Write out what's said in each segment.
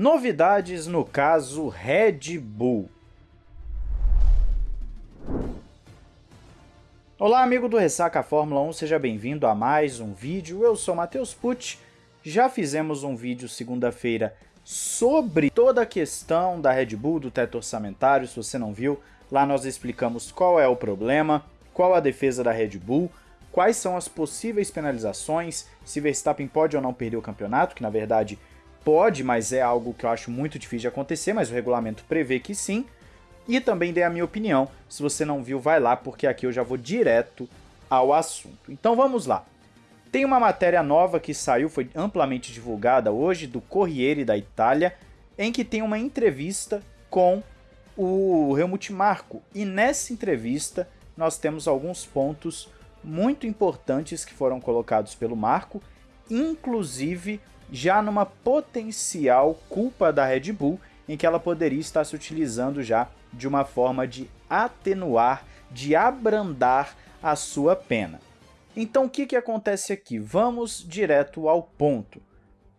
Novidades no caso Red Bull. Olá amigo do Ressaca Fórmula 1, seja bem-vindo a mais um vídeo, eu sou Matheus Pucci, já fizemos um vídeo segunda-feira sobre toda a questão da Red Bull, do teto orçamentário, se você não viu, lá nós explicamos qual é o problema, qual a defesa da Red Bull, quais são as possíveis penalizações, se Verstappen pode ou não perder o campeonato, que na verdade pode, mas é algo que eu acho muito difícil de acontecer, mas o regulamento prevê que sim, e também dei a minha opinião. Se você não viu, vai lá, porque aqui eu já vou direto ao assunto. Então vamos lá. Tem uma matéria nova que saiu, foi amplamente divulgada hoje, do Corriere da Itália, em que tem uma entrevista com o Helmut Marko. E nessa entrevista nós temos alguns pontos muito importantes que foram colocados pelo Marco, inclusive já numa potencial culpa da Red Bull, em que ela poderia estar se utilizando já de uma forma de atenuar, de abrandar a sua pena. Então o que, que acontece aqui? Vamos direto ao ponto.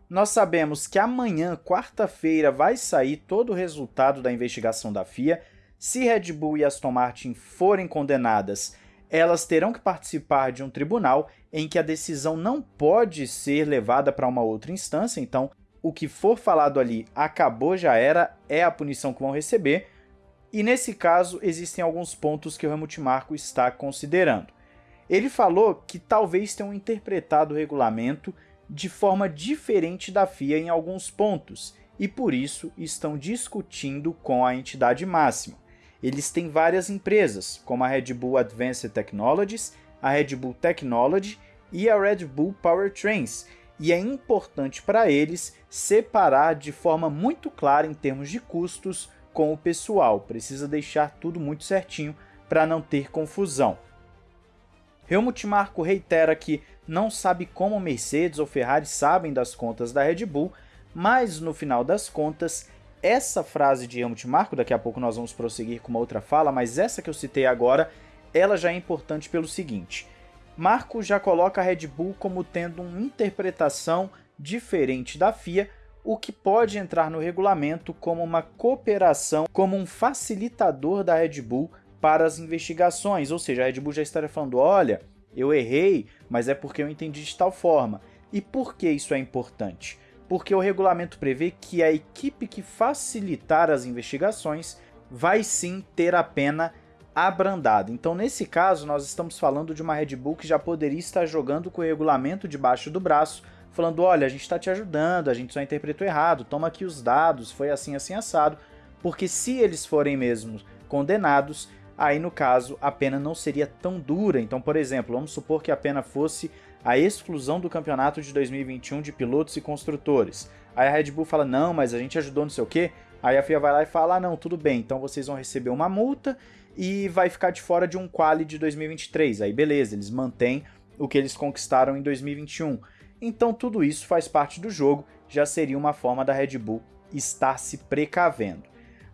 Nós sabemos que amanhã, quarta-feira, vai sair todo o resultado da investigação da FIA. Se Red Bull e Aston Martin forem condenadas, elas terão que participar de um tribunal em que a decisão não pode ser levada para uma outra instância, então o que for falado ali acabou, já era, é a punição que vão receber, e nesse caso existem alguns pontos que o Helmut Marko está considerando. Ele falou que talvez tenham interpretado o regulamento de forma diferente da FIA em alguns pontos, e por isso estão discutindo com a entidade máxima. Eles têm várias empresas, como a Red Bull Advanced Technologies, a Red Bull Technology e a Red Bull Powertrains, e é importante para eles separar de forma muito clara em termos de custos com o pessoal, precisa deixar tudo muito certinho para não ter confusão. Helmut Marko reitera que não sabe como Mercedes ou Ferrari sabem das contas da Red Bull, mas no final das contas essa frase de Helmut Marko, daqui a pouco nós vamos prosseguir com uma outra fala, mas essa que eu citei agora, ela já é importante pelo seguinte. Marco já coloca a Red Bull como tendo uma interpretação diferente da FIA, o que pode entrar no regulamento como uma cooperação, como um facilitador da Red Bull para as investigações, ou seja, a Red Bull já estaria falando, olha, eu errei, mas é porque eu entendi de tal forma. E por que isso é importante? Porque o regulamento prevê que a equipe que facilitar as investigações vai sim ter a pena abrandada. Então, nesse caso, nós estamos falando de uma Red Bull que já poderia estar jogando com o regulamento debaixo do braço, falando, olha, a gente está te ajudando, a gente só interpretou errado, toma aqui os dados, foi assim, assim, assado, porque se eles forem mesmo condenados, aí no caso a pena não seria tão dura. Então, por exemplo, vamos supor que a pena fosse a exclusão do campeonato de 2021 de pilotos e construtores. Aí a Red Bull fala, não, mas a gente ajudou não sei o quê. Aí a FIA vai lá e fala, ah, não, tudo bem, então vocês vão receber uma multa e vai ficar de fora de um quali de 2023. Aí beleza, eles mantêm o que eles conquistaram em 2021. Então tudo isso faz parte do jogo, já seria uma forma da Red Bull estar se precavendo.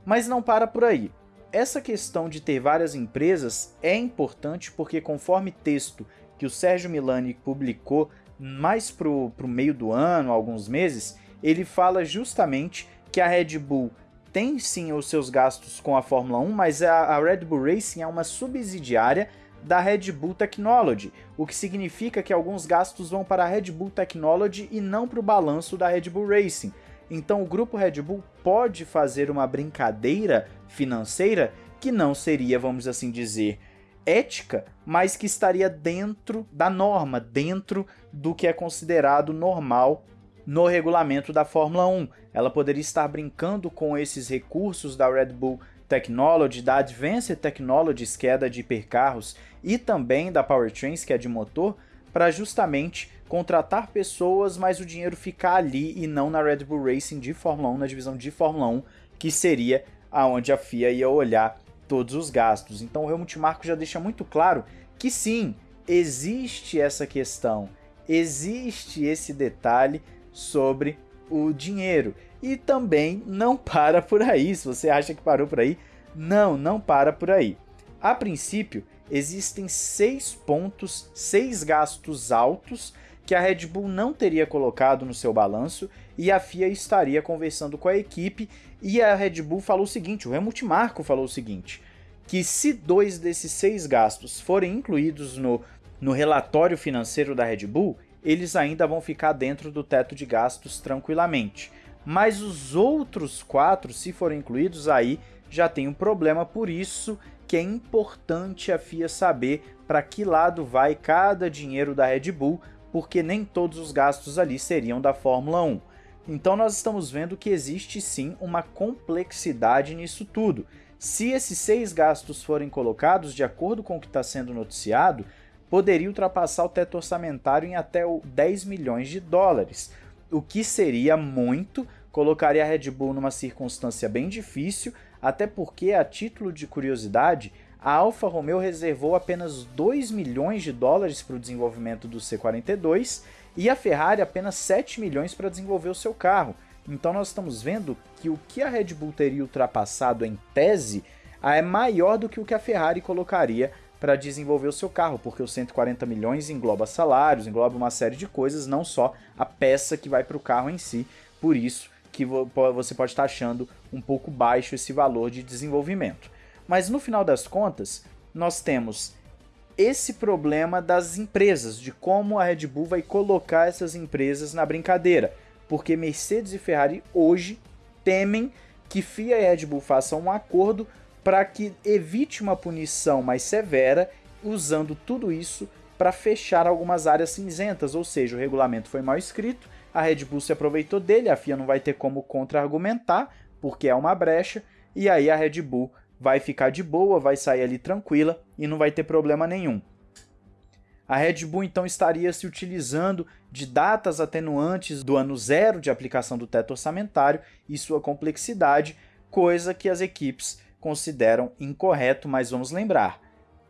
Mas não para por aí. Essa questão de ter várias empresas é importante porque conforme texto que o Sérgio Milani publicou mais pro, pro meio do ano, alguns meses, ele fala justamente que a Red Bull tem sim os seus gastos com a Fórmula 1, mas a, a Red Bull Racing é uma subsidiária da Red Bull Technology, o que significa que alguns gastos vão para a Red Bull Technology e não para o balanço da Red Bull Racing. Então o grupo Red Bull pode fazer uma brincadeira financeira que não seria, vamos assim dizer, ética, mas que estaria dentro da norma, dentro do que é considerado normal no regulamento da Fórmula 1. Ela poderia estar brincando com esses recursos da Red Bull Technology, da Advanced Technologies, que é da de hipercarros, e também da Powertrains, que é de motor, para justamente contratar pessoas, mas o dinheiro ficar ali e não na Red Bull Racing de Fórmula 1, na divisão de Fórmula 1, que seria aonde a FIA ia olhar todos os gastos. Então o Helmut Marko já deixa muito claro que sim, existe essa questão, existe esse detalhe sobre o dinheiro. E também não para por aí, se você acha que parou por aí, não, não para por aí. A princípio, existem seis pontos, seis gastos altos que a Red Bull não teria colocado no seu balanço e a FIA estaria conversando com a equipe e a Red Bull falou o seguinte, o Helmut Marko falou o seguinte, que se dois desses seis gastos forem incluídos no, no relatório financeiro da Red Bull, eles ainda vão ficar dentro do teto de gastos tranquilamente. Mas os outros quatro, se forem incluídos, aí já tem um problema, por isso que é importante a FIA saber para que lado vai cada dinheiro da Red Bull, porque nem todos os gastos ali seriam da Fórmula 1. Então nós estamos vendo que existe sim uma complexidade nisso tudo. Se esses seis gastos forem colocados de acordo com o que está sendo noticiado, poderia ultrapassar o teto orçamentário em até 10 milhões de dólares, o que seria muito, colocaria a Red Bull numa circunstância bem difícil, até porque, a título de curiosidade, a Alfa Romeo reservou apenas 2 milhões de dólares para o desenvolvimento do C42 e a Ferrari apenas 7 milhões para desenvolver o seu carro. Então nós estamos vendo que o que a Red Bull teria ultrapassado em tese é maior do que o que a Ferrari colocaria para desenvolver o seu carro, porque os 140 milhões engloba salários, engloba uma série de coisas, não só a peça que vai para o carro em si. Por isso que você pode estar achando um pouco baixo esse valor de desenvolvimento. Mas no final das contas, nós temos esse problema das empresas, de como a Red Bull vai colocar essas empresas na brincadeira. Porque Mercedes e Ferrari hoje temem que FIA e Red Bull façam um acordo para que evite uma punição mais severa, usando tudo isso para fechar algumas áreas cinzentas, ou seja, o regulamento foi mal escrito, a Red Bull se aproveitou dele, a FIA não vai ter como contra-argumentar, porque é uma brecha, e aí a Red Bull vai ficar de boa, vai sair ali tranquila e não vai ter problema nenhum. A Red Bull então estaria se utilizando de datas atenuantes do ano zero de aplicação do teto orçamentário e sua complexidade, coisa que as equipes consideram incorreto, mas vamos lembrar,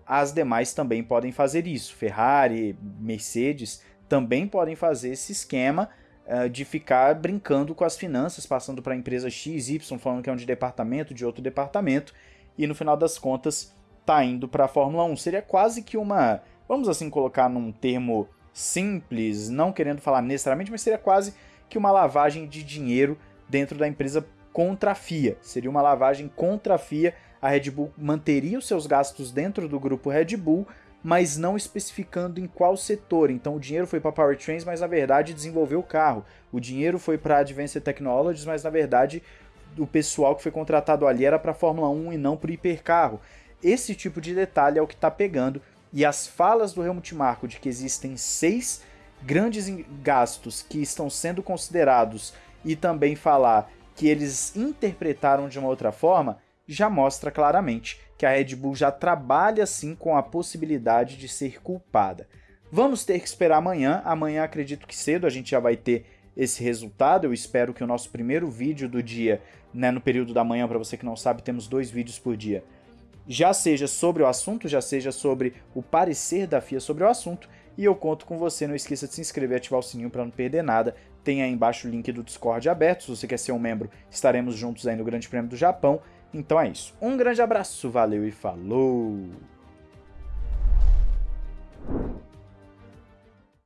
as demais também podem fazer isso. Ferrari, Mercedes também podem fazer esse esquema uh, de ficar brincando com as finanças, passando para a empresa X, Y, falando que é um de departamento, de outro departamento, e no final das contas tá indo para a Fórmula 1. Seria quase que uma, vamos assim colocar num termo simples, não querendo falar necessariamente, mas seria quase que uma lavagem de dinheiro dentro da empresa contra a FIA. Seria uma lavagem contra a FIA. A Red Bull manteria os seus gastos dentro do grupo Red Bull, mas não especificando em qual setor. Então o dinheiro foi para Powertrains, mas na verdade desenvolveu o carro. O dinheiro foi para Advanced Technologies, mas na verdade o pessoal que foi contratado ali era para Fórmula 1 e não para hipercarro. Esse tipo de detalhe é o que está pegando, e as falas do Helmut Marko de que existem seis grandes gastos que estão sendo considerados e também falar que eles interpretaram de uma outra forma, já mostra claramente que a Red Bull já trabalha sim com a possibilidade de ser culpada. Vamos ter que esperar amanhã, amanhã acredito que cedo a gente já vai ter esse resultado. Eu espero que o nosso primeiro vídeo do dia, né, no período da manhã, para você que não sabe, temos dois vídeos por dia, já seja sobre o assunto, já seja sobre o parecer da FIA sobre o assunto, e eu conto com você. Não esqueça de se inscrever e ativar o sininho para não perder nada. Tem aí embaixo o link do Discord aberto. Se você quer ser um membro, estaremos juntos aí no Grande Prêmio do Japão. Então é isso. Um grande abraço, valeu e falou!